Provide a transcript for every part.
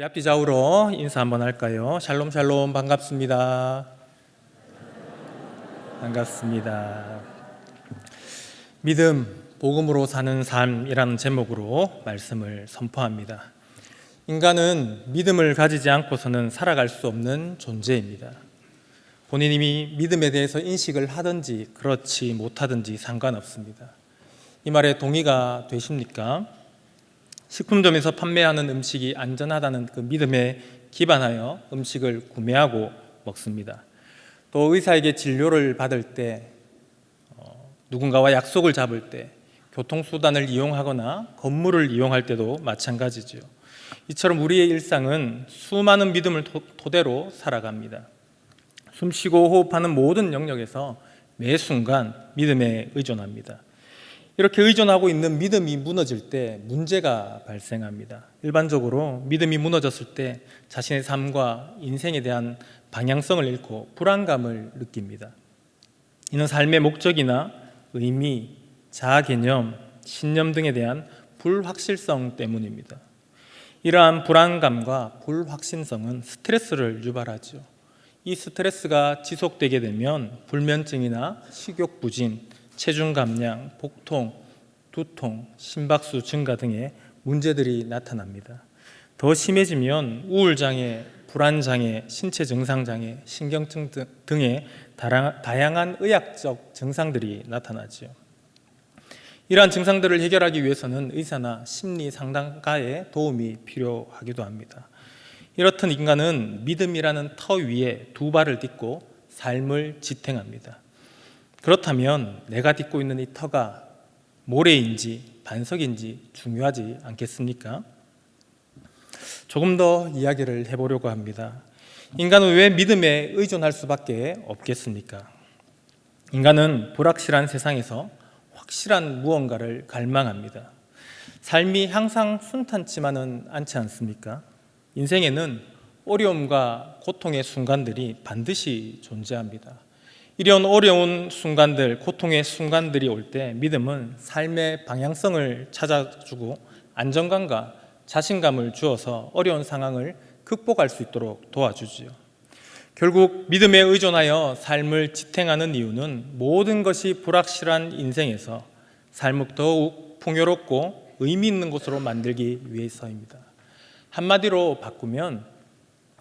우리 앞뒤 좌우로 인사 한번 할까요? 샬롬 샬롬 반갑습니다. 반갑습니다. 믿음, 복음으로 사는 삶이라는 제목으로 말씀을 선포합니다. 인간은 믿음을 가지지 않고서는 살아갈 수 없는 존재입니다. 본인이 믿음에 대해서 인식을 하든지 그렇지 못하든지 상관없습니다. 이 말에 동의가 되십니까? 식품점에서 판매하는 음식이 안전하다는 그 믿음에 기반하여 음식을 구매하고 먹습니다. 또 의사에게 진료를 받을 때 어, 누군가와 약속을 잡을 때 교통수단을 이용하거나 건물을 이용할 때도 마찬가지죠. 이처럼 우리의 일상은 수많은 믿음을 토대로 살아갑니다. 숨쉬고 호흡하는 모든 영역에서 매 순간 믿음에 의존합니다. 이렇게 의존하고 있는 믿음이 무너질 때 문제가 발생합니다. 일반적으로 믿음이 무너졌을 때 자신의 삶과 인생에 대한 방향성을 잃고 불안감을 느낍니다. 이는 삶의 목적이나 의미, 자아 개념, 신념 등에 대한 불확실성 때문입니다. 이러한 불안감과 불확신성은 스트레스를 유발하죠. 이 스트레스가 지속되게 되면 불면증이나 식욕 부진, 체중 감량, 복통, 두통, 심박수 증가 등의 문제들이 나타납니다. 더 심해지면 우울장애, 불안장애, 신체 증상장애, 신경증 등의 다양한 의학적 증상들이 나타나죠. 이러한 증상들을 해결하기 위해서는 의사나 심리 상담가의 도움이 필요하기도 합니다. 이렇듯 인간은 믿음이라는 터 위에 두 발을 딛고 삶을 지탱합니다. 그렇다면 내가 딛고 있는 이 터가 모래인지 반석인지 중요하지 않겠습니까? 조금 더 이야기를 해보려고 합니다. 인간은 왜 믿음에 의존할 수밖에 없겠습니까? 인간은 불확실한 세상에서 확실한 무언가를 갈망합니다. 삶이 항상 순탄치만은 않지 않습니까? 인생에는 어려움과 고통의 순간들이 반드시 존재합니다. 이런 어려운 순간들, 고통의 순간들이 올 때 믿음은 삶의 방향성을 찾아주고 안정감과 자신감을 주어서 어려운 상황을 극복할 수 있도록 도와주지요. 결국 믿음에 의존하여 삶을 지탱하는 이유는 모든 것이 불확실한 인생에서 삶을 더욱 풍요롭고 의미 있는 곳으로 만들기 위해서입니다. 한마디로 바꾸면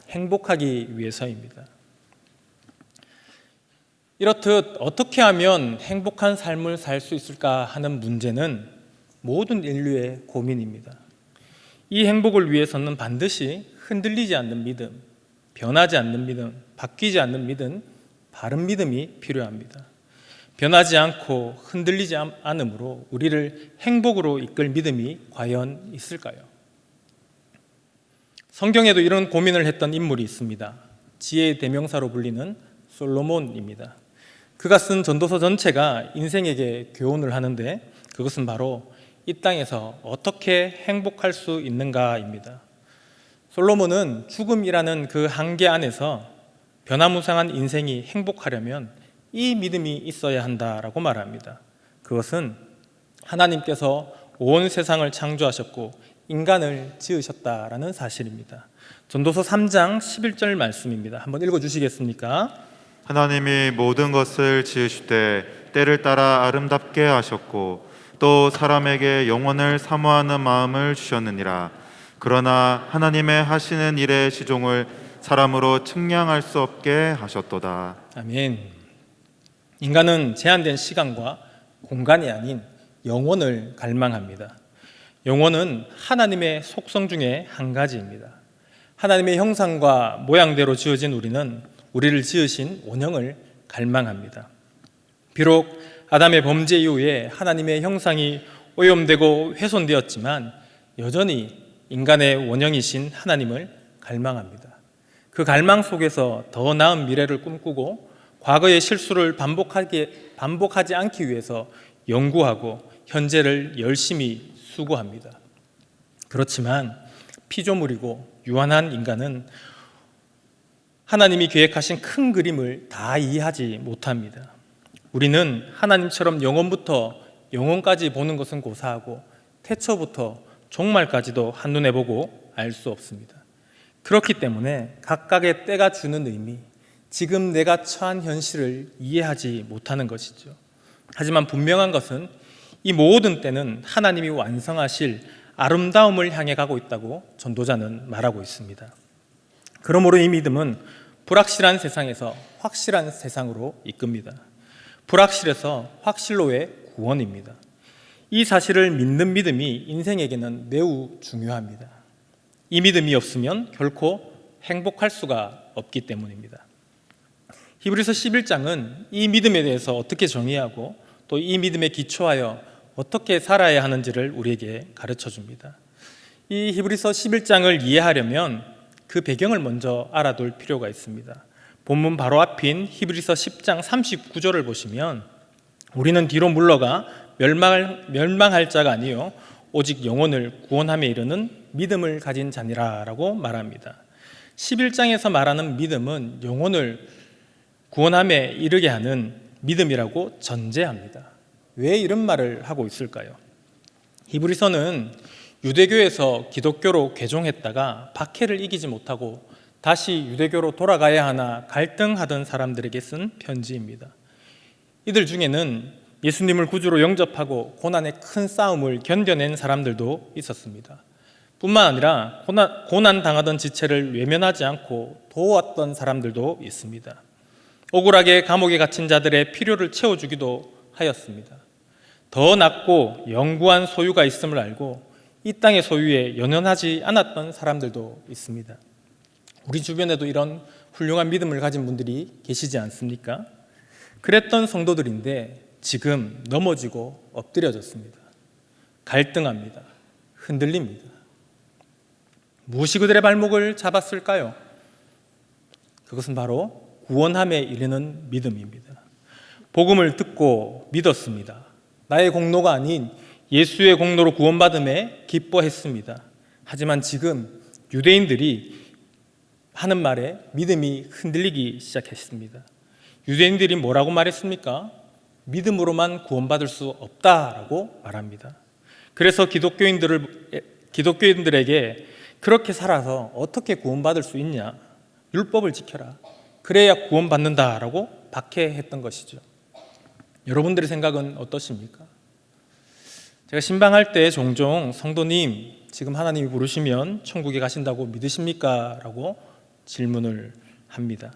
행복하기 위해서입니다. 이렇듯 어떻게 하면 행복한 삶을 살 수 있을까 하는 문제는 모든 인류의 고민입니다. 이 행복을 위해서는 반드시 흔들리지 않는 믿음, 변하지 않는 믿음, 바뀌지 않는 믿음, 바른 믿음이 필요합니다. 변하지 않고 흔들리지 않으므로 우리를 행복으로 이끌 믿음이 과연 있을까요? 성경에도 이런 고민을 했던 인물이 있습니다. 지혜의 대명사로 불리는 솔로몬입니다. 그가 쓴 전도서 전체가 인생에게 교훈을 하는데 그것은 바로 이 땅에서 어떻게 행복할 수 있는가입니다. 솔로몬은 죽음이라는 그 한계 안에서 변화무쌍한 인생이 행복하려면 이 믿음이 있어야 한다라고 말합니다. 그것은 하나님께서 온 세상을 창조하셨고 인간을 지으셨다라는 사실입니다. 전도서 3장 11절 말씀입니다. 한번 읽어 주시겠습니까? 하나님이 모든 것을 지으시되 때를 따라 아름답게 하셨고 또 사람에게 영원을 사모하는 마음을 주셨느니라. 그러나 하나님의 하시는 일의 시종을 사람으로 측량할 수 없게 하셨도다. 아멘. 인간은 제한된 시간과 공간이 아닌 영원을 갈망합니다. 영원은 하나님의 속성 중에 한 가지입니다. 하나님의 형상과 모양대로 지어진 우리는 우리를 지으신 원형을 갈망합니다. 비록 아담의 범죄 이후에 하나님의 형상이 오염되고 훼손되었지만 여전히 인간의 원형이신 하나님을 갈망합니다. 그 갈망 속에서 더 나은 미래를 꿈꾸고 과거의 실수를 반복하게, 반복하지 않기 위해서 연구하고 현재를 열심히 수고합니다. 그렇지만 피조물이고 유한한 인간은 하나님이 계획하신 큰 그림을 다 이해하지 못합니다. 우리는 하나님처럼 영원부터 영원까지 보는 것은 고사하고 태초부터 종말까지도 한눈에 보고 알 수 없습니다. 그렇기 때문에 각각의 때가 주는 의미, 지금 내가 처한 현실을 이해하지 못하는 것이죠. 하지만 분명한 것은 이 모든 때는 하나님이 완성하실 아름다움을 향해 가고 있다고 전도자는 말하고 있습니다. 그러므로 이 믿음은 불확실한 세상에서 확실한 세상으로 이끕니다. 불확실에서 확실로의 구원입니다. 이 사실을 믿는 믿음이 인생에게는 매우 중요합니다. 이 믿음이 없으면 결코 행복할 수가 없기 때문입니다. 히브리서 11장은 이 믿음에 대해서 어떻게 정의하고 또 이 믿음에 기초하여 어떻게 살아야 하는지를 우리에게 가르쳐 줍니다. 이 히브리서 11장을 이해하려면 그 배경을 먼저 알아둘 필요가 있습니다. 본문 바로 앞인 히브리서 10장 39절을 보시면 우리는 뒤로 물러가 멸망할, 멸망할 자가 아니요 오직 영혼을 구원함에 이르는 믿음을 가진 자니라 라고 말합니다. 11장에서 말하는 믿음은 영혼을 구원함에 이르게 하는 믿음이라고 전제합니다. 왜 이런 말을 하고 있을까요? 히브리서는 유대교에서 기독교로 개종했다가 박해를 이기지 못하고 다시 유대교로 돌아가야 하나 갈등하던 사람들에게 쓴 편지입니다. 이들 중에는 예수님을 구주로 영접하고 고난의 큰 싸움을 견뎌낸 사람들도 있었습니다. 뿐만 아니라 고난, 고난 당하던 지체를 외면하지 않고 도왔던 사람들도 있습니다. 억울하게 감옥에 갇힌 자들의 필요를 채워주기도 하였습니다. 더 낮고 영구한 소유가 있음을 알고 이 땅의 소유에 연연하지 않았던 사람들도 있습니다. 우리 주변에도 이런 훌륭한 믿음을 가진 분들이 계시지 않습니까? 그랬던 성도들인데 지금 넘어지고 엎드려졌습니다. 갈등합니다. 흔들립니다. 무엇이 그들의 발목을 잡았을까요? 그것은 바로 구원함에 이르는 믿음입니다. 복음을 듣고 믿었습니다. 나의 공로가 아닌 예수의 공로로 구원받음에 기뻐했습니다. 하지만 지금 유대인들이 하는 말에 믿음이 흔들리기 시작했습니다. 유대인들이 뭐라고 말했습니까? 믿음으로만 구원받을 수 없다라고 말합니다. 그래서 기독교인들을 기독교인들에게 그렇게 살아서 어떻게 구원받을 수 있냐? 율법을 지켜라. 그래야 구원받는다라고 박해했던 것이죠. 여러분들의 생각은 어떠십니까? 제가 신방할 때 종종 성도님 지금 하나님이 부르시면 천국에 가신다고 믿으십니까? 라고 질문을 합니다.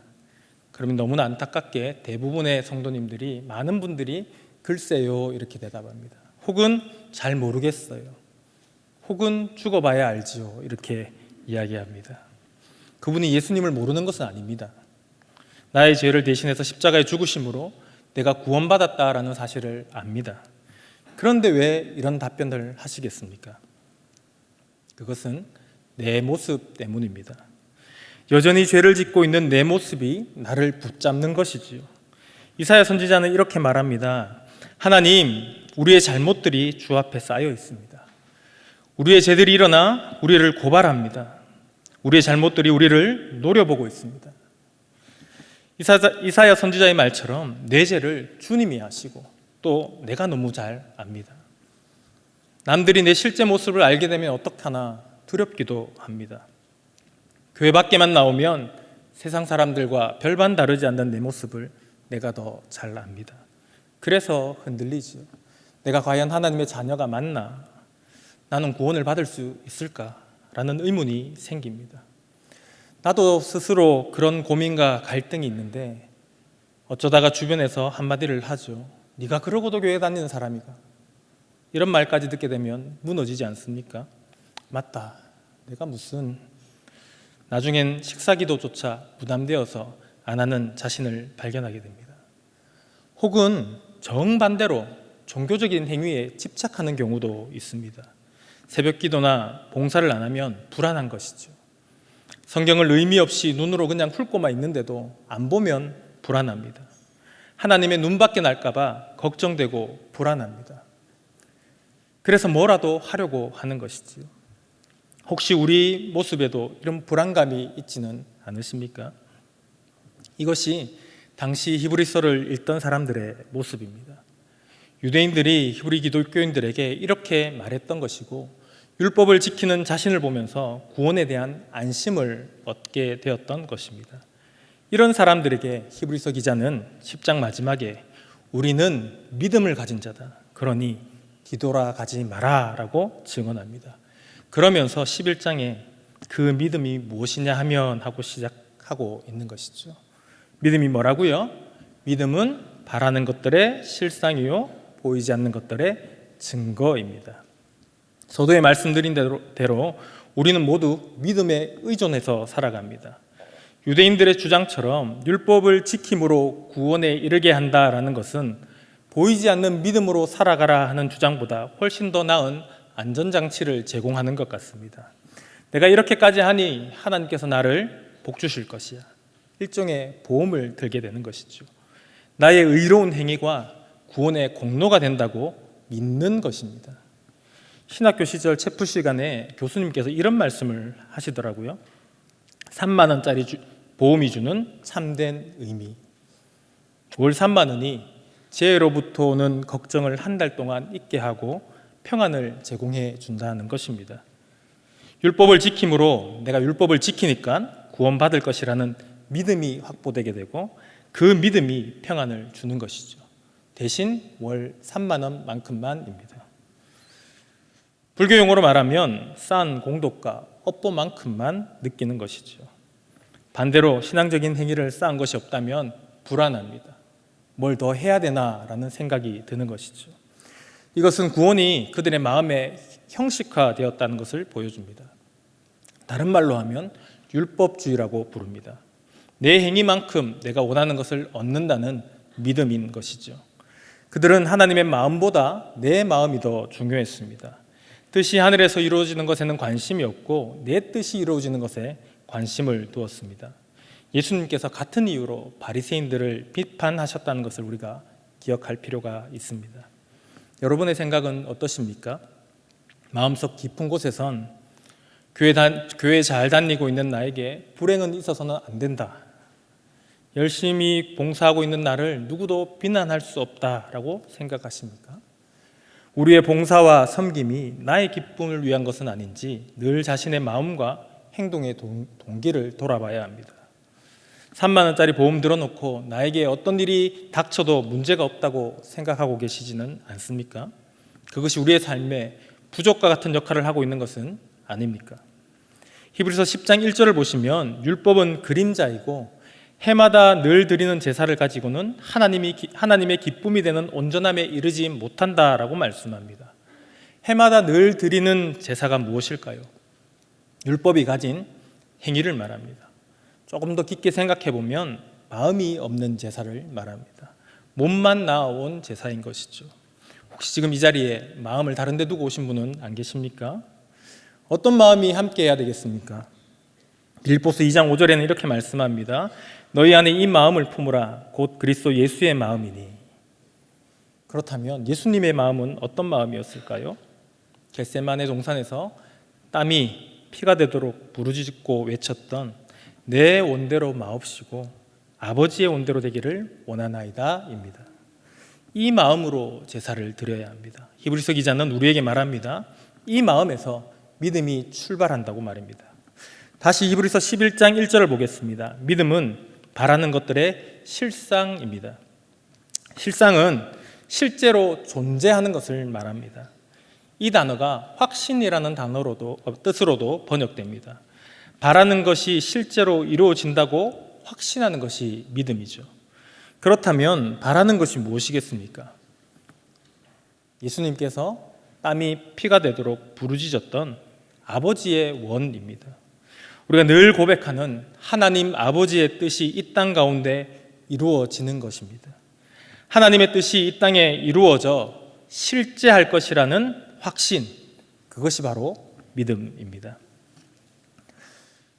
그러면 너무나 안타깝게 대부분의 성도님들이 많은 분들이 글쎄요 이렇게 대답합니다. 혹은 잘 모르겠어요. 혹은 죽어봐야 알지요 이렇게 이야기합니다. 그분이 예수님을 모르는 것은 아닙니다. 나의 죄를 대신해서 십자가에 죽으심으로 내가 구원받았다라는 사실을 압니다. 그런데 왜 이런 답변을 하시겠습니까? 그것은 내 모습 때문입니다. 여전히 죄를 짓고 있는 내 모습이 나를 붙잡는 것이지요. 이사야 선지자는 이렇게 말합니다. 하나님, 우리의 잘못들이 주 앞에 쌓여 있습니다. 우리의 죄들이 일어나 우리를 고발합니다. 우리의 잘못들이 우리를 노려보고 있습니다. 이사야 선지자의 말처럼 내 죄를 주님이 아시고 또 내가 너무 잘 압니다. 남들이 내 실제 모습을 알게 되면 어떡하나 두렵기도 합니다. 교회 밖에만 나오면 세상 사람들과 별반 다르지 않는 내 모습을 내가 더 잘 압니다. 그래서 흔들리지요. 내가 과연 하나님의 자녀가 맞나? 나는 구원을 받을 수 있을까? 라는 의문이 생깁니다. 나도 스스로 그런 고민과 갈등이 있는데 어쩌다가 주변에서 한마디를 하죠. 네가 그러고도 교회 다니는 사람이가 이런 말까지 듣게 되면 무너지지 않습니까? 맞다. 내가 무슨 나중엔 식사기도조차 부담되어서 안 하는 자신을 발견하게 됩니다. 혹은 정반대로 종교적인 행위에 집착하는 경우도 있습니다. 새벽 기도나 봉사를 안 하면 불안한 것이죠. 성경을 의미 없이 눈으로 그냥 훑고만 있는데도 안 보면 불안합니다. 하나님의 눈밖에 날까봐 걱정되고 불안합니다. 그래서 뭐라도 하려고 하는 것이지요. 혹시 우리 모습에도 이런 불안감이 있지는 않으십니까? 이것이 당시 히브리서를 읽던 사람들의 모습입니다. 유대인들이 히브리 기독교인들에게 이렇게 말했던 것이고 율법을 지키는 자신을 보면서 구원에 대한 안심을 얻게 되었던 것입니다. 이런 사람들에게 히브리서 기자는 10장 마지막에 우리는 믿음을 가진 자다. 그러니 뒤돌아가지 마라 라고 증언합니다. 그러면서 11장에 그 믿음이 무엇이냐 하면 하고 시작하고 있는 것이죠. 믿음이 뭐라고요? 믿음은 바라는 것들의 실상이요 보이지 않는 것들의 증거입니다. 서도에 말씀드린 대로, 대로 우리는 모두 믿음에 의존해서 살아갑니다. 유대인들의 주장처럼 율법을 지킴으로 구원에 이르게 한다라는 것은 보이지 않는 믿음으로 살아가라 하는 주장보다 훨씬 더 나은 안전장치를 제공하는 것 같습니다. 내가 이렇게까지 하니 하나님께서 나를 복 주실 것이야. 일종의 보험을 들게 되는 것이죠. 나의 의로운 행위가 구원의 공로가 된다고 믿는 것입니다. 신학교 시절 체프 시간에 교수님께서 이런 말씀을 하시더라고요. 3만 원짜리 주- 보험이 주는 참된 의미. 월 3만 원이 재해로부터 오는 걱정을 한 달 동안 잊게 하고 평안을 제공해 준다는 것입니다. 율법을 지킴으로 내가 율법을 지키니까 구원받을 것이라는 믿음이 확보되게 되고 그 믿음이 평안을 주는 것이죠. 대신 월 3만 원만큼만입니다. 불교 용어로 말하면 싼 공덕과 업보만큼만 느끼는 것이죠. 반대로 신앙적인 행위를 쌓은 것이 없다면 불안합니다. 뭘 더 해야 되나라는 생각이 드는 것이죠. 이것은 구원이 그들의 마음에 형식화되었다는 것을 보여줍니다. 다른 말로 하면 율법주의라고 부릅니다. 내 행위만큼 내가 원하는 것을 얻는다는 믿음인 것이죠. 그들은 하나님의 마음보다 내 마음이 더 중요했습니다. 뜻이 하늘에서 이루어지는 것에는 관심이 없고 내 뜻이 이루어지는 것에 관심을 두었습니다. 예수님께서 같은 이유로 바리새인들을 비판하셨다는 것을 우리가 기억할 필요가 있습니다. 여러분의 생각은 어떠십니까? 마음속 깊은 곳에선 교회, 다, 교회 잘 다니고 있는 나에게 불행은 있어서는 안 된다. 열심히 봉사하고 있는 나를 누구도 비난할 수 없다라고 생각하십니까? 우리의 봉사와 섬김이 나의 기쁨을 위한 것은 아닌지 늘 자신의 마음과 행동의 동, 동기를 돌아봐야 합니다. 3만 원짜리 보험 들어놓고 나에게 어떤 일이 닥쳐도 문제가 없다고 생각하고 계시지는 않습니까? 그것이 우리의 삶에 부족과 같은 역할을 하고 있는 것은 아닙니까? 히브리서 10장 1절을 보시면 율법은 그림자이고 해마다 늘 드리는 제사를 가지고는 하나님이 하나님의 기쁨이 되는 온전함에 이르지 못한다라고 말씀합니다. 해마다 늘 드리는 제사가 무엇일까요? 율법이 가진 행위를 말합니다. 조금 더 깊게 생각해 보면 마음이 없는 제사를 말합니다. 몸만 나온 제사인 것이죠. 혹시 지금 이 자리에 마음을 다른 데 두고 오신 분은 안 계십니까? 어떤 마음이 함께 해야 되겠습니까? 빌보스 2장 5절에는 이렇게 말씀합니다. 너희 안에 이 마음을 품으라 곧 그리스도 예수의 마음이니. 그렇다면 예수님의 마음은 어떤 마음이었을까요? 겟세만의 동산에서 땀이 피가 되도록 부르짖고 외쳤던 내 원대로 마옵시고 아버지의 원대로 되기를 원하나이다입니다. 이 마음으로 제사를 드려야 합니다. 히브리서 기자는 우리에게 말합니다. 이 마음에서 믿음이 출발한다고 말입니다. 다시 히브리서 11장 1절을 보겠습니다. 믿음은 바라는 것들의 실상입니다. 실상은 실제로 존재하는 것을 말합니다. 이 단어가 확신이라는 단어로도 뜻으로도 번역됩니다. 바라는 것이 실제로 이루어진다고 확신하는 것이 믿음이죠. 그렇다면 바라는 것이 무엇이겠습니까? 예수님께서 땀이 피가 되도록 부르짖었던 아버지의 원입니다. 우리가 늘 고백하는 하나님 아버지의 뜻이 이 땅 가운데 이루어지는 것입니다. 하나님의 뜻이 이 땅에 이루어져 실제할 것이라는 확신, 그것이 바로 믿음입니다.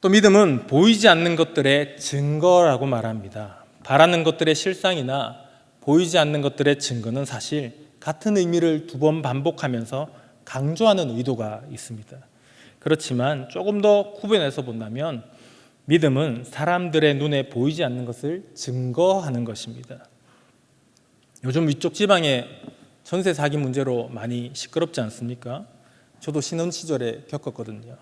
또 믿음은 보이지 않는 것들의 증거라고 말합니다. 바라는 것들의 실상이나 보이지 않는 것들의 증거는 사실 같은 의미를 두 번 반복하면서 강조하는 의도가 있습니다. 그렇지만 조금 더 구분해서 본다면 믿음은 사람들의 눈에 보이지 않는 것을 증거하는 것입니다. 요즘 위쪽 지방에 전세 사기 문제로 많이 시끄럽지 않습니까? 저도 신혼 시절에 겪었거든요.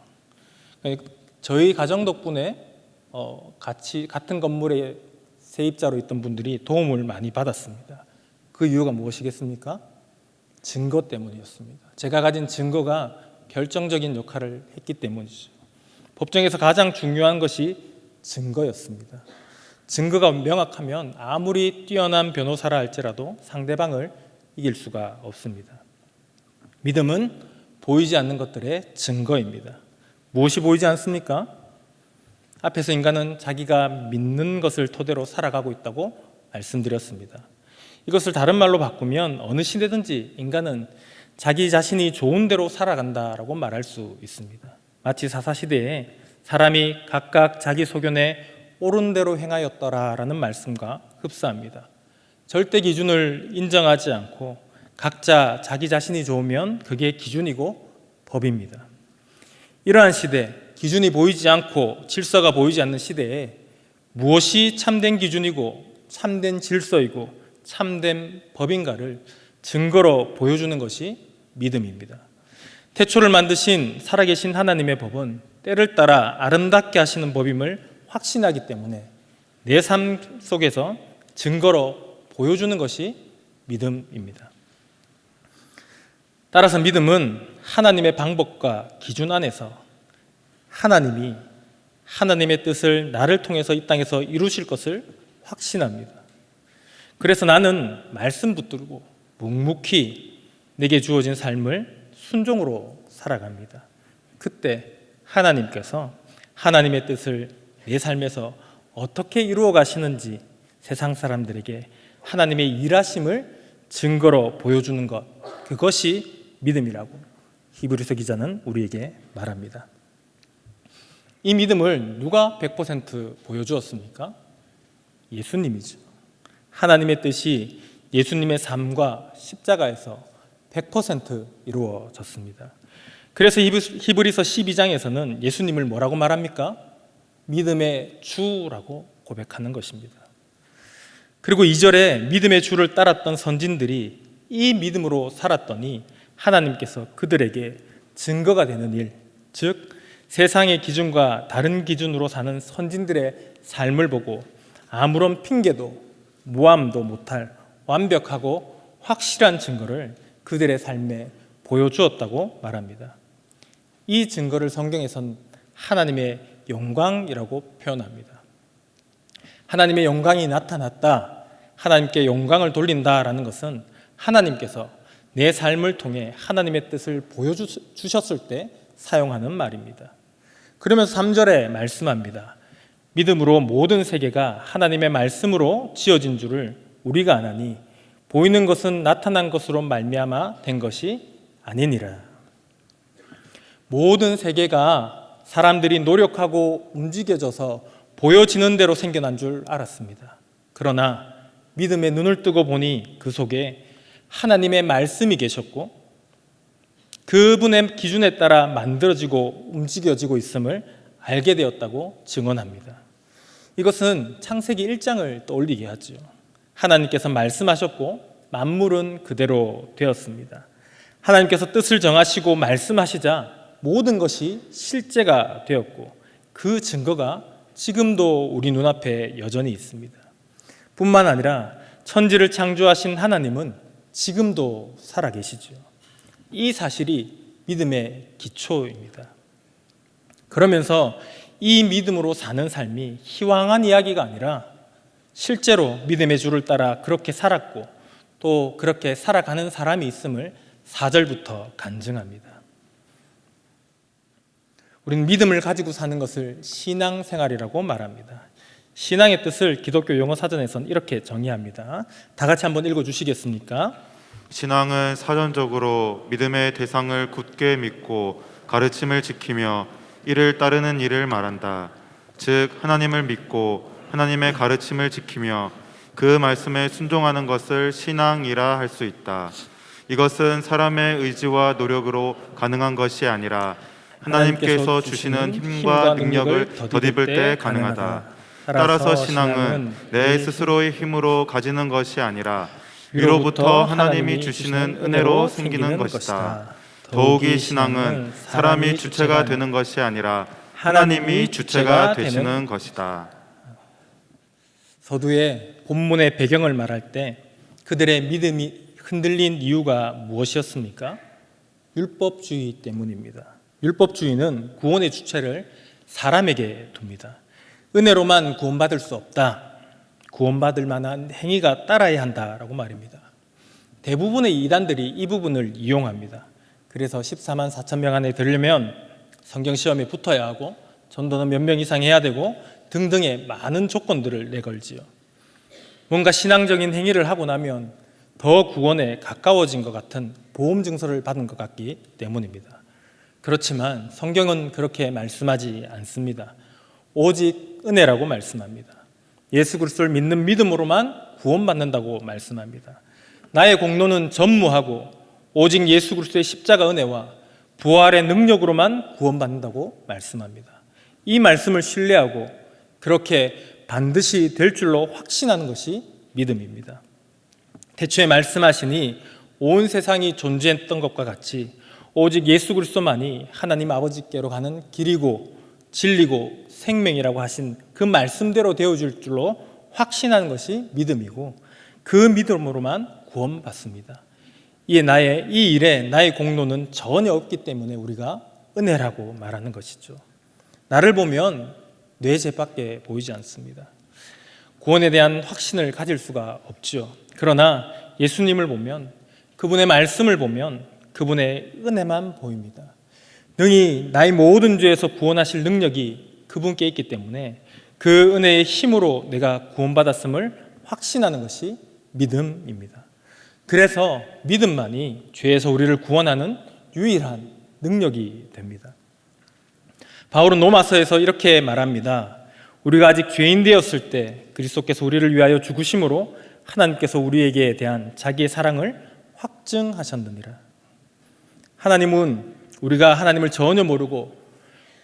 그러니까 저희 가정 덕분에 어, 같이 같은 건물에 세입자로 있던 분들이 도움을 많이 받았습니다. 그 이유가 무엇이겠습니까? 증거 때문이었습니다. 제가 가진 증거가 결정적인 역할을 했기 때문이죠. 법정에서 가장 중요한 것이 증거였습니다. 증거가 명확하면 아무리 뛰어난 변호사라 할지라도 상대방을 이길 수가 없습니다. 믿음은 보이지 않는 것들의 증거입니다. 무엇이 보이지 않습니까? 앞에서 인간은 자기가 믿는 것을 토대로 살아가고 있다고 말씀드렸습니다. 이것을 다른 말로 바꾸면 어느 시대든지 인간은 자기 자신이 좋은 대로 살아간다라고 말할 수 있습니다. 마치 사사 시대에 사람이 각각 자기 소견에 옳은 대로 행하였더라라는 말씀과 흡사합니다. 절대 기준을 인정하지 않고 각자 자기 자신이 좋으면 그게 기준이고 법입니다. 이러한 시대, 기준이 보이지 않고 질서가 보이지 않는 시대에 무엇이 참된 기준이고 참된 질서이고 참된 법인가를 증거로 보여주는 것이 믿음입니다. 태초를 만드신 살아계신 하나님의 법은 때를 따라 아름답게 하시는 법임을 확신하기 때문에 내 삶 속에서 증거로 보여주는 것이 믿음입니다. 따라서 믿음은 하나님의 방법과 기준 안에서 하나님이 하나님의 뜻을 나를 통해서 이 땅에서 이루실 것을 확신합니다. 그래서 나는 말씀 붙들고 묵묵히 내게 주어진 삶을 순종으로 살아갑니다. 그때 하나님께서 하나님의 뜻을 내 삶에서 어떻게 이루어 가시는지 세상 사람들에게 하나님의 일하심을 증거로 보여주는 것 그것이 믿음이라고 히브리서 기자는 우리에게 말합니다. 이 믿음을 누가 100% 보여주었습니까? 예수님이죠. 하나님의 뜻이 예수님의 삶과 십자가에서 100% 이루어졌습니다. 그래서 히브리서 12장에서는 예수님을 뭐라고 말합니까? 믿음의 주라고 고백하는 것입니다. 그리고 2절에 믿음의 주를 따랐던 선진들이 이 믿음으로 살았더니 하나님께서 그들에게 증거가 되는 일, 즉 세상의 기준과 다른 기준으로 사는 선진들의 삶을 보고 아무런 핑계도 모함도 못할 완벽하고 확실한 증거를 그들의 삶에 보여주었다고 말합니다. 이 증거를 성경에선 하나님의 영광이라고 표현합니다. 하나님의 영광이 나타났다, 하나님께 영광을 돌린다라는 것은 하나님께서 내 삶을 통해 하나님의 뜻을 보여주셨을 때 사용하는 말입니다. 그러면서 3절에 말씀합니다. 믿음으로 모든 세계가 하나님의 말씀으로 지어진 줄을 우리가 아나니 보이는 것은 나타난 것으로 말미암아 된 것이 아니니라. 모든 세계가 사람들이 노력하고 움직여져서 보여지는 대로 생겨난 줄 알았습니다. 그러나 믿음의 눈을 뜨고 보니 그 속에 하나님의 말씀이 계셨고 그분의 기준에 따라 만들어지고 움직여지고 있음을 알게 되었다고 증언합니다. 이것은 창세기 1장을 떠올리게 하죠. 하나님께서 말씀하셨고 만물은 그대로 되었습니다. 하나님께서 뜻을 정하시고 말씀하시자 모든 것이 실제가 되었고 그 증거가 지금도 우리 눈앞에 여전히 있습니다. 뿐만 아니라 천지를 창조하신 하나님은 지금도 살아계시죠. 이 사실이 믿음의 기초입니다. 그러면서 이 믿음으로 사는 삶이 희망한 이야기가 아니라 실제로 믿음의 주를 따라 그렇게 살았고 또 그렇게 살아가는 사람이 있음을 4절부터 간증합니다. 우리는 믿음을 가지고 사는 것을 신앙생활이라고 말합니다. 신앙의 뜻을 기독교 용어 사전에서는 이렇게 정의합니다. 다 같이 한번 읽어 주시겠습니까? 신앙은 사전적으로 믿음의 대상을 굳게 믿고 가르침을 지키며 이를 따르는 일을 말한다. 즉 하나님을 믿고 하나님의 가르침을 지키며 그 말씀에 순종하는 것을 신앙이라 할 수 있다. 이것은 사람의 의지와 노력으로 가능한 것이 아니라 하나님께서 주시는 힘과 능력을 덧입을 때 가능하다. 따라서 신앙은 내 스스로의 힘으로 가지는 것이 아니라 위로부터 하나님이 주시는 은혜로 생기는 것이다. 더욱이 신앙은 사람이 주체가 되는 것이 아니라 하나님이 주체가 되시는 것이다. 서두에 본문의 배경을 말할 때 그들의 믿음이 흔들린 이유가 무엇이었습니까? 율법주의 때문입니다. 율법주의는 구원의 주체를 사람에게 둡니다. 은혜로만 구원받을 수 없다. 구원받을 만한 행위가 따라야 한다라고 말입니다. 대부분의 이단들이 이 부분을 이용합니다. 그래서 14만 4천 명 안에 들려면 성경 시험에 붙어야 하고 전도는 몇 명 이상 해야 되고 등등의 많은 조건들을 내걸지요. 뭔가 신앙적인 행위를 하고 나면 더 구원에 가까워진 것 같은 보험 증서를 받은 것 같기 때문입니다. 그렇지만 성경은 그렇게 말씀하지 않습니다. 오직 은혜라고 말씀합니다. 예수 그리스도를 믿는 믿음으로만 구원받는다고 말씀합니다. 나의 공로는 전무하고 오직 예수 그리스도의 십자가 은혜와 부활의 능력으로만 구원받는다고 말씀합니다. 이 말씀을 신뢰하고 그렇게 반드시 될 줄로 확신하는 것이 믿음입니다. 대초에 말씀하시니 온 세상이 존재했던 것과 같이 오직 예수 그리스도만이 하나님 아버지께로 가는 길이고 진리고 생명이라고 하신 그 말씀대로 되어줄 줄로 확신하는 것이 믿음이고 그 믿음으로만 구원받습니다. 이에 나의 이 일에 나의 공로는 전혀 없기 때문에 우리가 은혜라고 말하는 것이죠. 나를 보면 뇌제밖에 보이지 않습니다. 구원에 대한 확신을 가질 수가 없죠. 그러나 예수님을 보면 그분의 말씀을 보면 그분의 은혜만 보입니다. 능히 나의 모든 죄에서 구원하실 능력이 그분께 있기 때문에 그 은혜의 힘으로 내가 구원받았음을 확신하는 것이 믿음입니다. 그래서 믿음만이 죄에서 우리를 구원하는 유일한 능력이 됩니다. 바울은 로마서에서 이렇게 말합니다. 우리가 아직 죄인 되었을 때 그리스도께서 우리를 위하여 죽으심으로 하나님께서 우리에게 대한 자기의 사랑을 확증하셨느니라. 하나님은 우리가 하나님을 전혀 모르고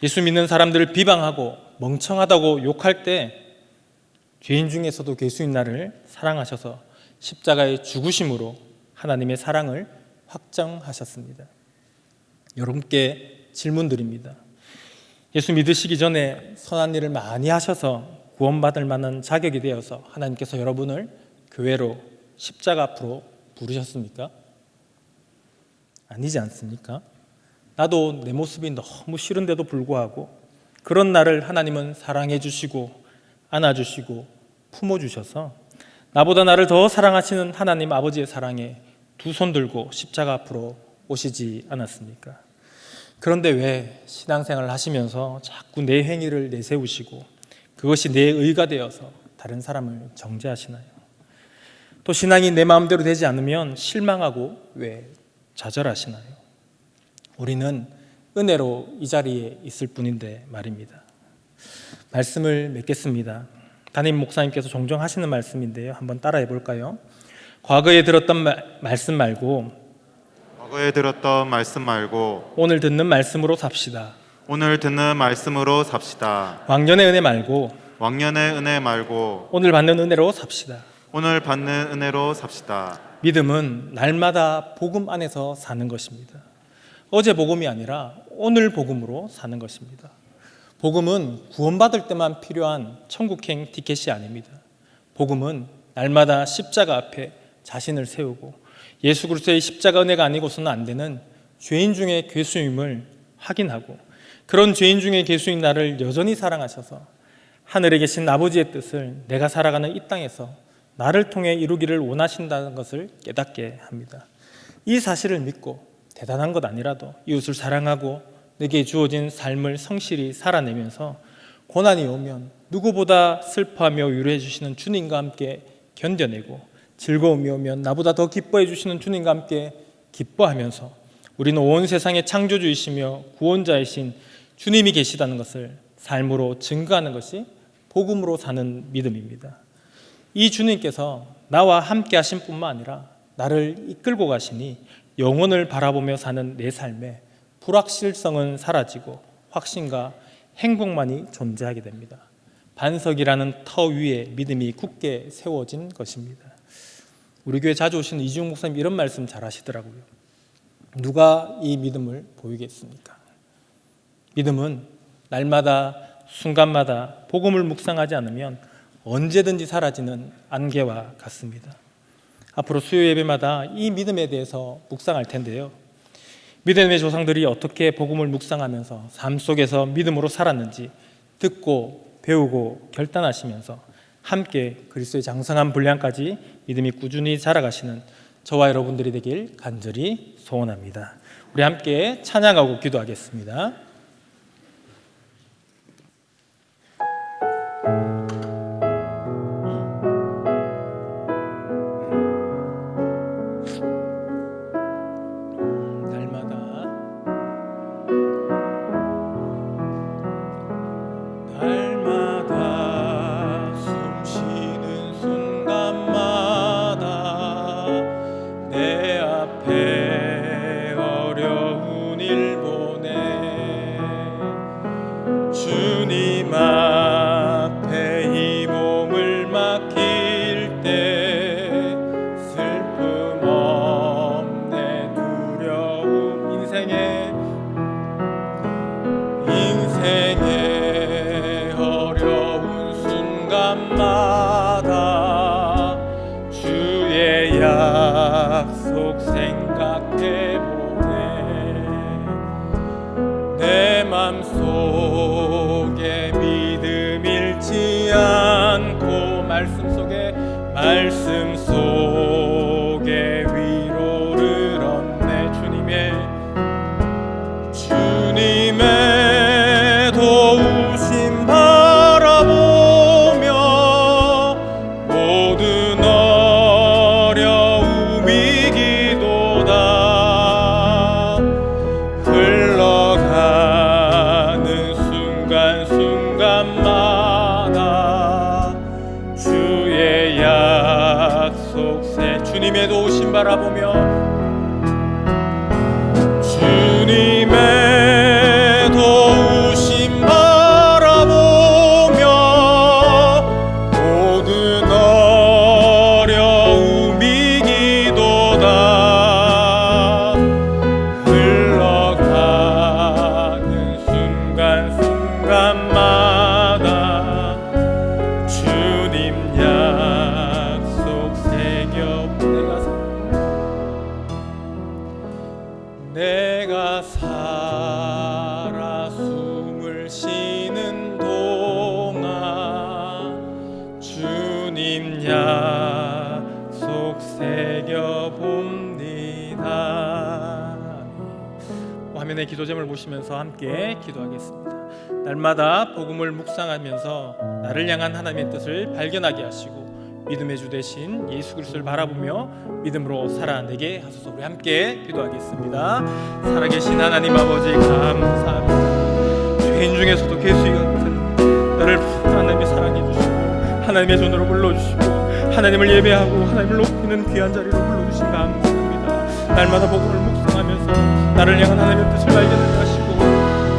예수 믿는 사람들을 비방하고 멍청하다고 욕할 때 죄인 중에서도 괴수인 나를 사랑하셔서 십자가의 죽으심으로 하나님의 사랑을 확정하셨습니다. 여러분께 질문드립니다. 예수 믿으시기 전에 선한 일을 많이 하셔서 구원받을 만한 자격이 되어서 하나님께서 여러분을 교회로 십자가 앞으로 부르셨습니까? 아니지 않습니까? 나도 내 모습이 너무 싫은데도 불구하고 그런 나를 하나님은 사랑해 주시고 안아 주시고 품어 주셔서 나보다 나를 더 사랑하시는 하나님 아버지의 사랑에 두 손 들고 십자가 앞으로 오시지 않았습니까? 그런데 왜 신앙생활을 하시면서 자꾸 내 행위를 내세우시고 그것이 내 의가 되어서 다른 사람을 정죄하시나요? 또 신앙이 내 마음대로 되지 않으면 실망하고 왜 좌절하시나요? 우리는 은혜로 이 자리에 있을 뿐인데 말입니다. 말씀을 맺겠습니다. 담임 목사님께서 종종 하시는 말씀인데요. 한번 따라해 볼까요? 과거에 들었던 마- 말씀 말고 과거에 들었던 말씀 말고 오늘 듣는 말씀으로 삽시다. 오늘 듣는 말씀으로 삽시다. 왕년의 은혜 말고 왕년의 은혜 말고 오늘 받는 은혜로 삽시다. 오늘 받는 은혜로 삽시다. 믿음은 날마다 복음 안에서 사는 것입니다. 어제 복음이 아니라 오늘 복음으로 사는 것입니다. 복음은 구원받을 때만 필요한 천국행 티켓이 아닙니다. 복음은 날마다 십자가 앞에 자신을 세우고 예수 그리스도의 십자가 은혜가 아니고서는 안 되는 죄인 중의 괴수임을 확인하고 그런 죄인 중의 괴수인 나를 여전히 사랑하셔서 하늘에 계신 아버지의 뜻을 내가 살아가는 이 땅에서 나를 통해 이루기를 원하신다는 것을 깨닫게 합니다. 이 사실을 믿고 대단한 것 아니라도 이웃을 사랑하고 내게 주어진 삶을 성실히 살아내면서 고난이 오면 누구보다 슬퍼하며 위로해 주시는 주님과 함께 견뎌내고 즐거움이 오면 나보다 더 기뻐해 주시는 주님과 함께 기뻐하면서 우리는 온 세상의 창조주이시며 구원자이신 주님이 계시다는 것을 삶으로 증거하는 것이 복음으로 사는 믿음입니다. 이 주님께서 나와 함께 하신 뿐만 아니라 나를 이끌고 가시니 영혼을 바라보며 사는 내 삶에 불확실성은 사라지고 확신과 행복만이 존재하게 됩니다. 반석이라는 터 위에 믿음이 굳게 세워진 것입니다. 우리 교회 자주 오시는 이중 목사님 이런 말씀 잘 하시더라고요. 누가 이 믿음을 보이겠습니까? 믿음은 날마다 순간마다 복음을 묵상하지 않으면 언제든지 사라지는 안개와 같습니다. 앞으로 수요 예배마다 이 믿음에 대해서 묵상할 텐데요. 믿음의 조상들이 어떻게 복음을 묵상하면서 삶 속에서 믿음으로 살았는지 듣고 배우고 결단하시면서 함께 그리스도의 장성한 분량까지 믿음이 꾸준히 자라가시는 저와 여러분들이 되길 간절히 소원합니다. 우리 함께 찬양하고 기도하겠습니다. 않고 말씀 속에 말씀 속에 보시면서 함께 기도하겠습니다. 날마다 복음을 묵상하면서 나를 향한 하나님의 뜻을 발견하게 하시고 믿음의 주 되신 예수 그리스도를 바라보며 믿음으로 살아내게 하소서. 우리 함께 기도하겠습니다. 살아계신 하나님 아버지 감사합니다. 죄인 중에서도 개수이 같은 나를 하나님이 사랑해 주시고 하나님의 손으로 불러주시고 하나님을 예배하고 하나님을 높이는 귀한 자리로 불러주신 감사합니다. 날마다 복음을 묵상하면서 나를 향한 하나님의 뜻을 하시고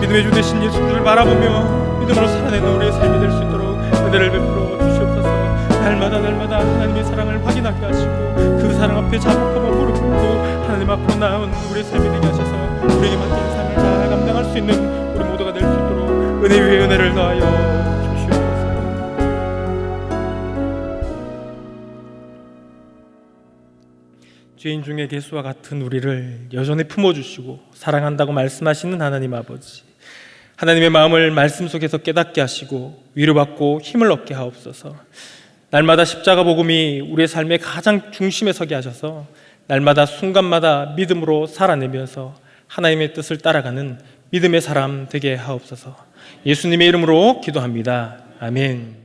믿음의 주 되신 예수 그리스도를 바라보며 믿음으로 살아내는 우리의 삶이 될 수 있도록 은혜를 베풀어 주시옵소서. 날마다 날마다 하나님의 사랑을 확인하게 하시고 그 사랑 앞에 자복하고 무릎 꿇고 하나님 앞으로 나온 우리의 삶이 되게 하셔서 우리에게 맡긴 삶을 잘 감당할 수 있는 우리 모두가 될 수 있도록 은혜 위에 은혜를 더하여. 죄인 중에 개수와 같은 우리를 여전히 품어주시고 사랑한다고 말씀하시는 하나님 아버지 하나님의 마음을 말씀 속에서 깨닫게 하시고 위로받고 힘을 얻게 하옵소서. 날마다 십자가 복음이 우리의 삶의 가장 중심에 서게 하셔서 날마다 순간마다 믿음으로 살아내면서 하나님의 뜻을 따라가는 믿음의 사람 되게 하옵소서. 예수님의 이름으로 기도합니다. 아멘